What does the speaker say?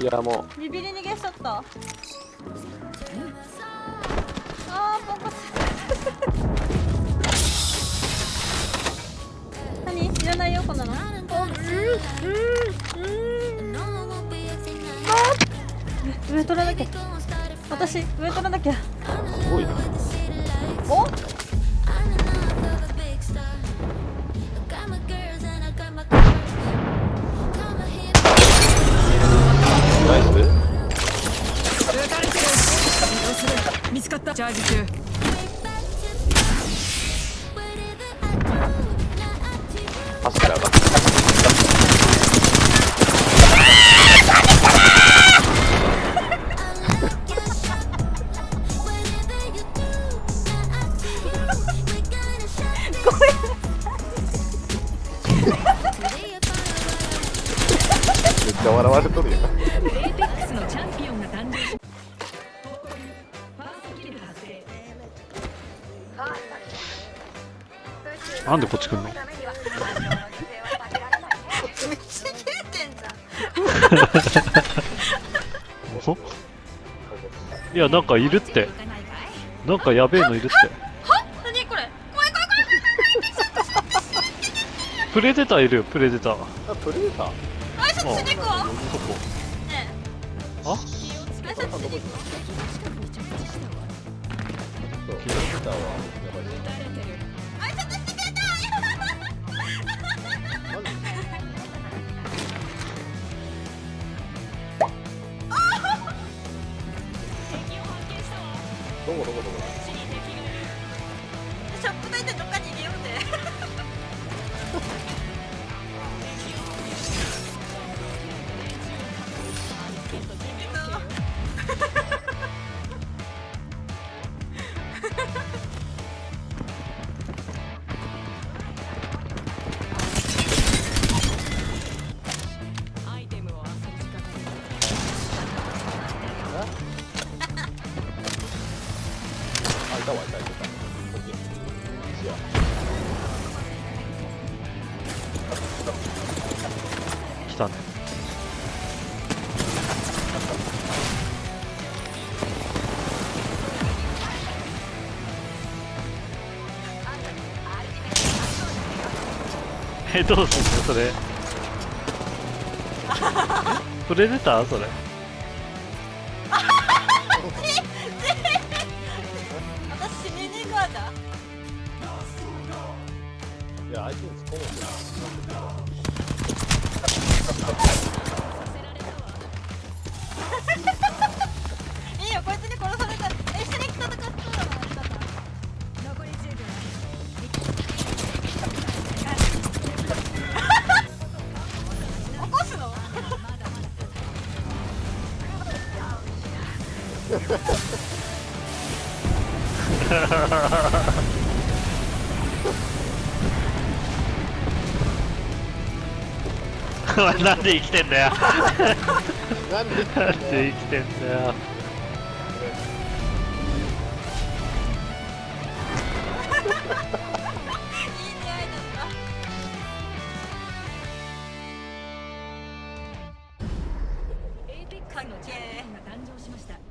いやもビビり逃げしちゃった。あーポンコツ。何？いらないよこんなの。おうん。うん。うん。あー上取らなきゃ。私上取らなきゃ。うすごいな見つかったチャーなんでこっち来んの？めっ？ちゃ切れてんじゃんおいやなんかいるって。なんかやべえのいるって。は何これ怖い怖い怖いプレデターいるよプレデター。あプレデター？挨拶しに行くわそこ。ねあえ挨拶しに行くわ。プレデターはどこどこどこあいたわいたいたいたオッケーシア来たね。えどうすんのそれ。プレデター？それといいよなありがとう残り10秒起こすのお前なんで生きてんだよ。なんで生きてんだよ。いい出会いだったエーペックスのチャンピオンが誕生しました